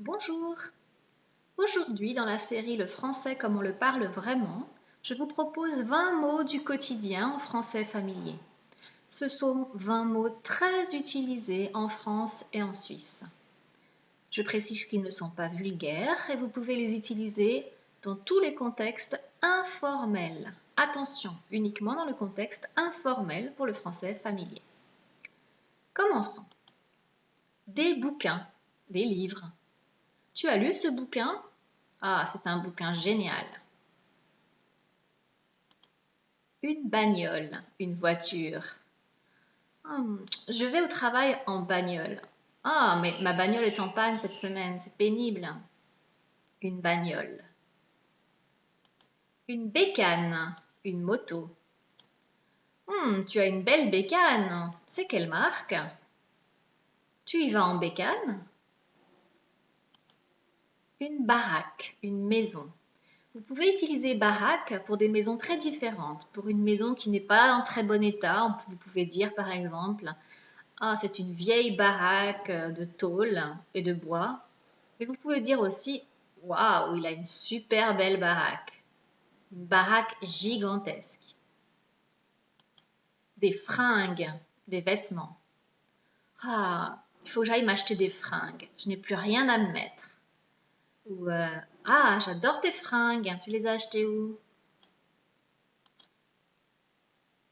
Bonjour. Aujourd'hui, dans la série Le français comme on le parle vraiment, je vous propose 20 mots du quotidien en français familier. Ce sont 20 mots très utilisés en France et en Suisse. Je précise qu'ils ne sont pas vulgaires et vous pouvez les utiliser dans tous les contextes informels. Attention, uniquement dans le contexte informel pour le français familier. Commençons. Des bouquins, des livres. Tu as lu ce bouquin? Ah, c'est un bouquin génial. Une bagnole, une voiture. Hum, je vais au travail en bagnole. Ah, mais ma bagnole est en panne cette semaine, c'est pénible. Une bagnole. Une bécane, une moto. Hum, tu as une belle bécane. C'est quelle marque? Tu y vas en bécane? Une baraque, une maison. Vous pouvez utiliser baraque pour des maisons très différentes. Pour une maison qui n'est pas en très bon état, vous pouvez dire par exemple Ah, c'est une vieille baraque de tôle et de bois. Mais vous pouvez dire aussi Waouh, il a une super belle baraque. Une baraque gigantesque. Des fringues, des vêtements. Ah, il faut que j'aille m'acheter des fringues. Je n'ai plus rien à me mettre. Euh, Ah, j'adore tes fringues, tu les as achetées où?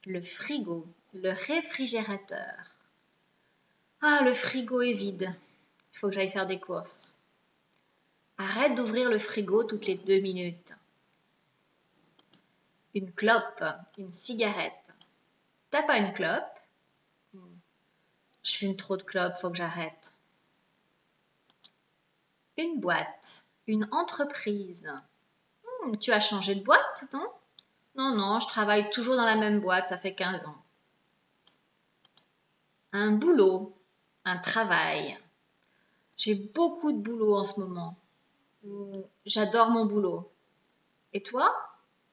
Le frigo, le réfrigérateur. Ah, le frigo est vide. Il faut que j'aille faire des courses. Arrête d'ouvrir le frigo toutes les deux minutes. Une clope, une cigarette. T'as pas une clope? Je fume trop de clopes, faut que j'arrête. Une boîte, une entreprise. Hmm, tu as changé de boîte, non? Non, non, je travaille toujours dans la même boîte, ça fait 15 ans. Un boulot, un travail. J'ai beaucoup de boulot en ce moment. Hmm, j'adore mon boulot. Et toi?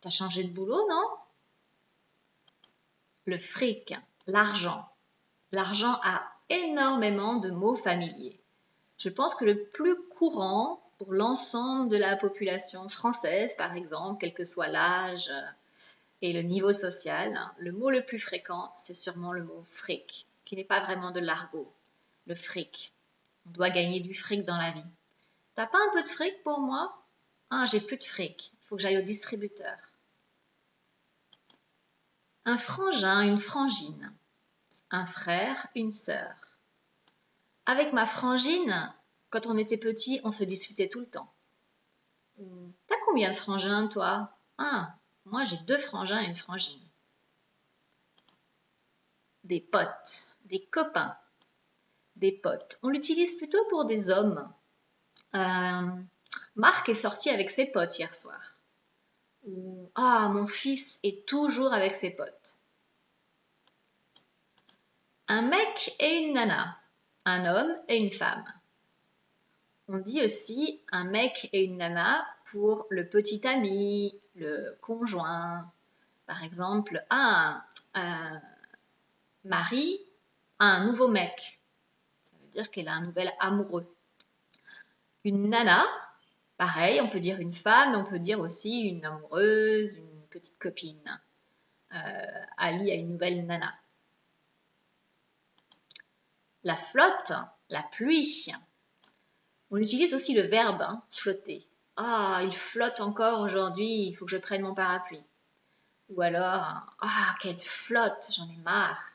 T'as changé de boulot, non? Le fric, l'argent. L'argent a énormément de mots familiers. Je pense que le plus courant pour l'ensemble de la population française, par exemple, quel que soit l'âge et le niveau social, le mot le plus fréquent, c'est sûrement le mot fric, qui n'est pas vraiment de l'argot. Le fric. On doit gagner du fric dans la vie. T'as pas un peu de fric pour moi? Ah, j'ai plus de fric. Il faut que j'aille au distributeur. Un frangin, une frangine. Un frère, une sœur. Avec ma frangine, quand on était petit, on se disputait tout le temps. T'as combien de frangins, toi? Ah, moi j'ai deux frangins et une frangine. Des potes, des copains, des potes. On l'utilise plutôt pour des hommes. Euh, Marc est sorti avec ses potes hier soir. ah, mon fils est toujours avec ses potes. Un mec et une nana un homme et une femme. On dit aussi un mec et une nana pour le petit ami, le conjoint. Par exemple, un, un mari a un nouveau mec. Ça veut dire qu'elle a un nouvel amoureux. Une nana, pareil, on peut dire une femme, on peut dire aussi une amoureuse, une petite copine. Euh, Ali a une nouvelle nana la flotte, la pluie. On utilise aussi le verbe hein, flotter. Ah, il flotte encore aujourd'hui, il faut que je prenne mon parapluie. Ou alors, ah, quelle flotte, j'en ai marre.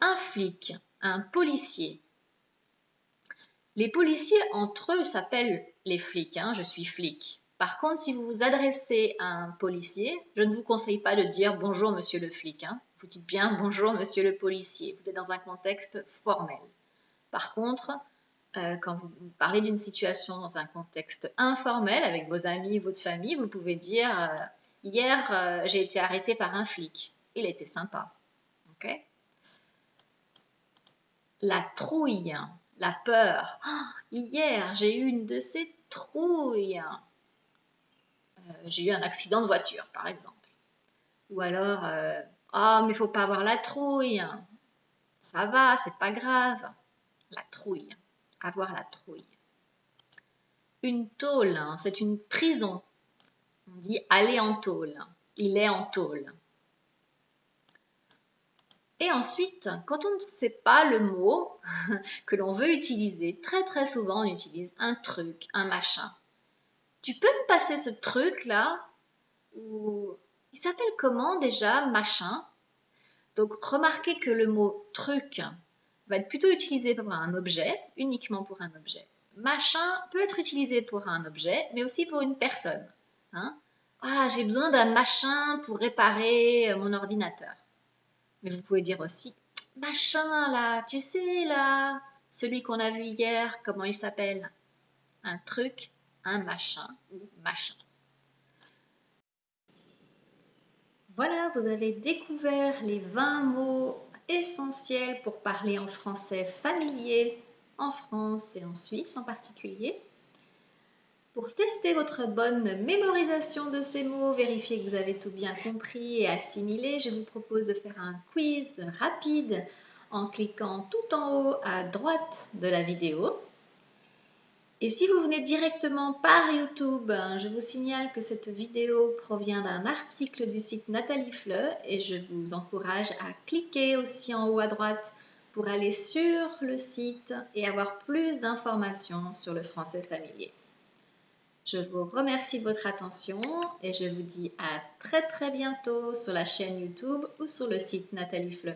Un flic, un policier. Les policiers entre eux s'appellent les flics, hein, je suis flic. Par contre, si vous vous adressez à un policier, je ne vous conseille pas de dire bonjour monsieur le flic. Hein. Vous dites bien bonjour monsieur le policier. Vous êtes dans un contexte formel. Par contre, euh, quand vous parlez d'une situation dans un contexte informel avec vos amis, votre famille, vous pouvez dire euh, hier euh, j'ai été arrêté par un flic. Il était sympa. La trouille, la peur. Ah, hier j'ai eu une de ces trouilles. Euh, j'ai eu un accident de voiture, par exemple. Ou alors, euh, ah, oh, mais il faut pas avoir la trouille. Ça va, c'est pas grave. La trouille. avoir la trouille. Une tôle, hein, c'est une prison. On dit aller en tôle. Il est en tôle. Et ensuite, quand on ne sait pas le mot que l'on veut utiliser, très très souvent on utilise un truc, un machin. Tu peux me passer ce truc là ou il s'appelle comment déjà machin? Donc remarquez que le mot truc va être plutôt utilisé pour un objet, uniquement pour un objet. Machin peut être utilisé pour un objet, mais aussi pour une personne. Hein? ah, j'ai besoin d'un machin pour réparer mon ordinateur. Mais vous pouvez dire aussi machin là, tu sais là, celui qu'on a vu hier, comment il s'appelle? Un truc, un machin ou machin. Voilà, vous avez découvert les 20 mots essentiels pour parler en français familier en France et en Suisse en particulier. Pour tester votre bonne mémorisation de ces mots, vérifier que vous avez tout bien compris et assimilé, je vous propose de faire un quiz rapide en cliquant tout en haut à droite de la vidéo. Et si vous venez directement par YouTube, je vous signale que cette vidéo provient d'un article du site Nathalie Fleu et je vous encourage à cliquer aussi en haut à droite pour aller sur le site et avoir plus d'informations sur le français familier. Je vous remercie de votre attention et je vous dis à très très bientôt sur la chaîne YouTube ou sur le site Nathalie Fleu.